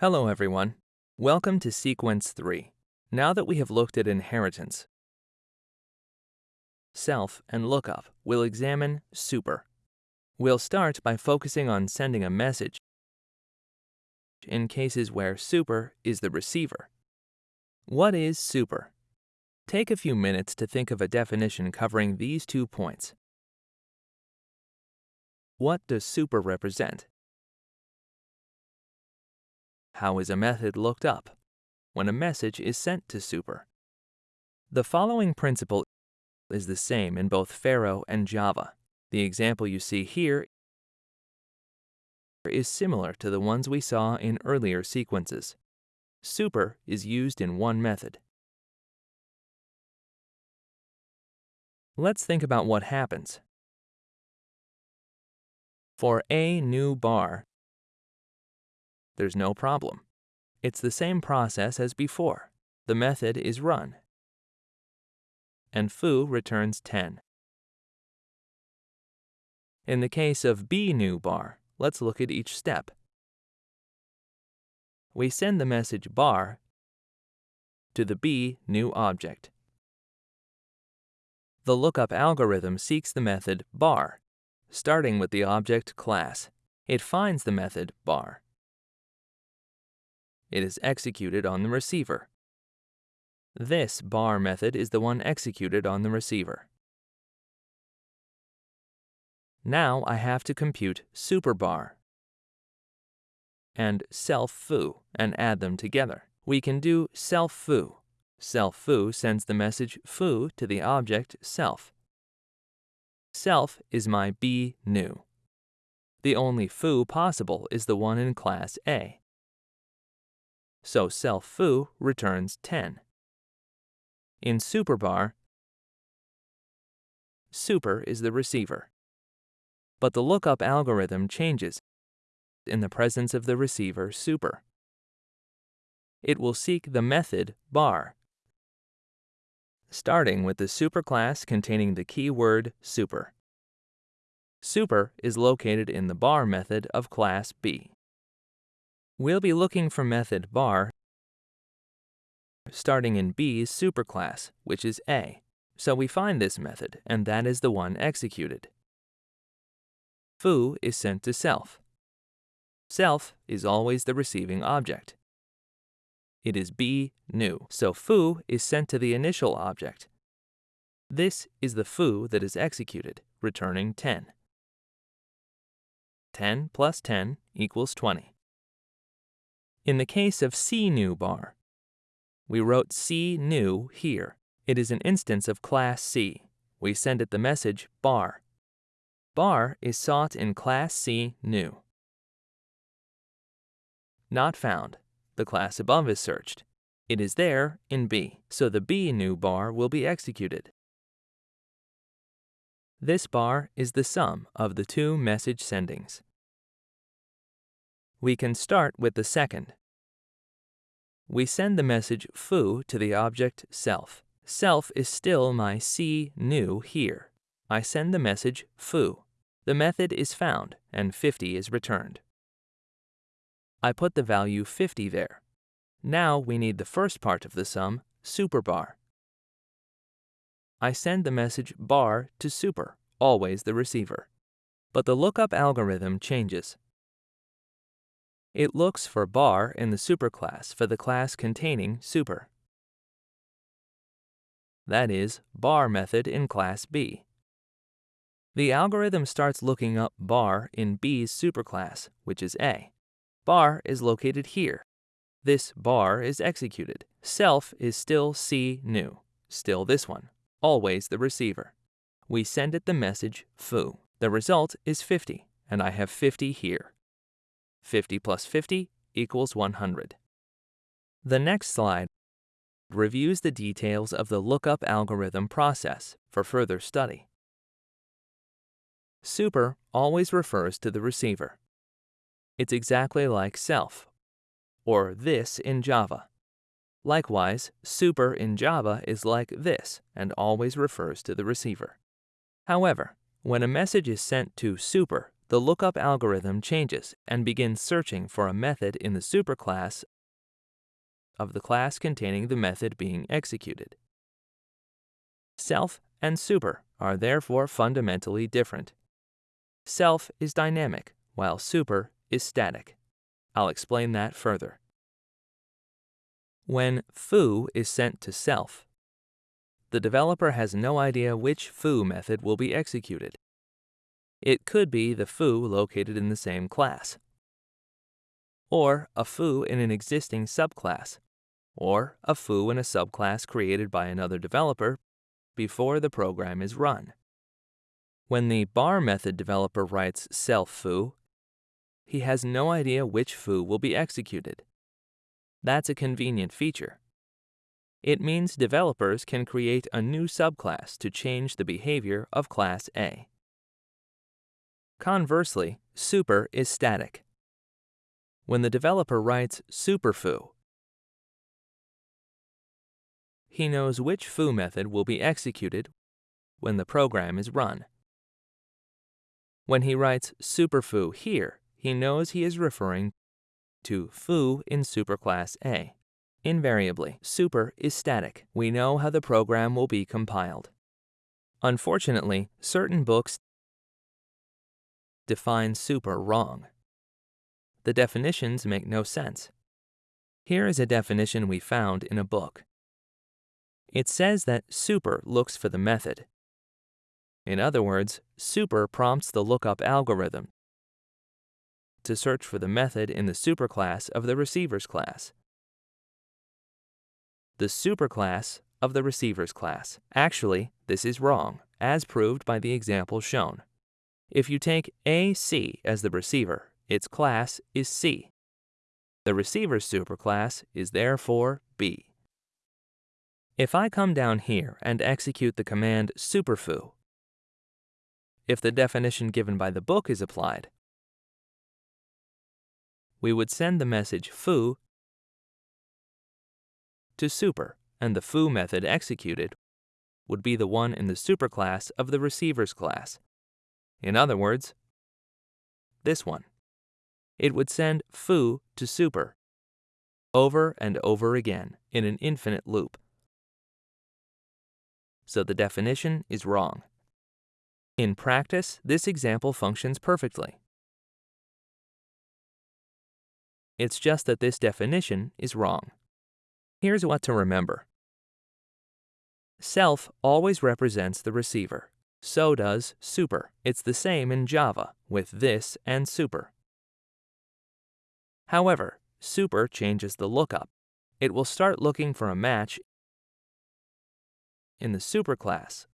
Hello everyone. Welcome to Sequence 3. Now that we have looked at inheritance, self, and lookup, we'll examine super. We'll start by focusing on sending a message in cases where super is the receiver. What is super? Take a few minutes to think of a definition covering these two points. What does super represent? How is a method looked up? When a message is sent to super. The following principle is the same in both Pharo and Java. The example you see here is similar to the ones we saw in earlier sequences. Super is used in one method. Let's think about what happens. For a new bar, there's no problem. It's the same process as before. The method is run, and foo returns 10. In the case of b new bar, let's look at each step. We send the message bar to the b new object. The lookup algorithm seeks the method bar, starting with the object class. It finds the method bar it is executed on the receiver. This bar method is the one executed on the receiver. Now I have to compute superbar and self foo and add them together. We can do self foo. Self foo sends the message foo to the object self. Self is my b new. The only foo possible is the one in class A so self foo returns 10. In superbar, super is the receiver. But the lookup algorithm changes in the presence of the receiver super. It will seek the method bar, starting with the superclass containing the keyword super. Super is located in the bar method of class B. We'll be looking for method bar starting in B's superclass, which is A. So we find this method, and that is the one executed. Foo is sent to self. Self is always the receiving object. It is B new, so foo is sent to the initial object. This is the foo that is executed, returning 10. 10 plus 10 equals 20. In the case of C new bar, we wrote C new here. It is an instance of class C. We send it the message bar. Bar is sought in class C new. Not found. The class above is searched. It is there in B, so the B new bar will be executed. This bar is the sum of the two message sendings. We can start with the second. We send the message foo to the object self. Self is still my C new here. I send the message foo. The method is found and 50 is returned. I put the value 50 there. Now we need the first part of the sum, superbar. I send the message bar to super, always the receiver. But the lookup algorithm changes. It looks for bar in the superclass for the class containing super. That is, bar method in class B. The algorithm starts looking up bar in B's superclass, which is A. Bar is located here. This bar is executed. Self is still C new, still this one, always the receiver. We send it the message foo. The result is 50, and I have 50 here. 50 plus 50 equals 100. The next slide reviews the details of the lookup algorithm process for further study. Super always refers to the receiver. It's exactly like self, or this in Java. Likewise, super in Java is like this and always refers to the receiver. However, when a message is sent to super the lookup algorithm changes and begins searching for a method in the superclass of the class containing the method being executed. Self and super are therefore fundamentally different. Self is dynamic, while super is static. I'll explain that further. When foo is sent to self, the developer has no idea which foo method will be executed. It could be the foo located in the same class, or a foo in an existing subclass, or a foo in a subclass created by another developer before the program is run. When the bar method developer writes self foo, he has no idea which foo will be executed. That's a convenient feature. It means developers can create a new subclass to change the behavior of class A. Conversely, super is static. When the developer writes superfoo, he knows which foo method will be executed when the program is run. When he writes superfoo here, he knows he is referring to foo in superclass A. Invariably, super is static. We know how the program will be compiled. Unfortunately, certain books define super wrong. The definitions make no sense. Here is a definition we found in a book. It says that super looks for the method. In other words, super prompts the lookup algorithm to search for the method in the superclass of the receiver's class. The superclass of the receiver's class. Actually, this is wrong, as proved by the example shown. If you take AC as the receiver, its class is C. The receiver's superclass is therefore B. If I come down here and execute the command superfoo, if the definition given by the book is applied, we would send the message foo to super, and the foo method executed would be the one in the superclass of the receiver's class. In other words, this one. It would send foo to super over and over again in an infinite loop. So the definition is wrong. In practice, this example functions perfectly. It's just that this definition is wrong. Here's what to remember. Self always represents the receiver. So does super. It's the same in Java with this and super. However, super changes the lookup. It will start looking for a match in the superclass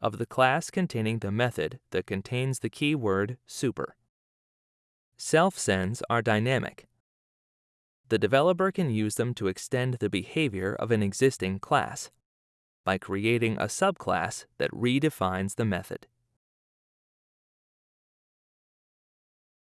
of the class containing the method that contains the keyword super. Self-sends are dynamic. The developer can use them to extend the behavior of an existing class by creating a subclass that redefines the method.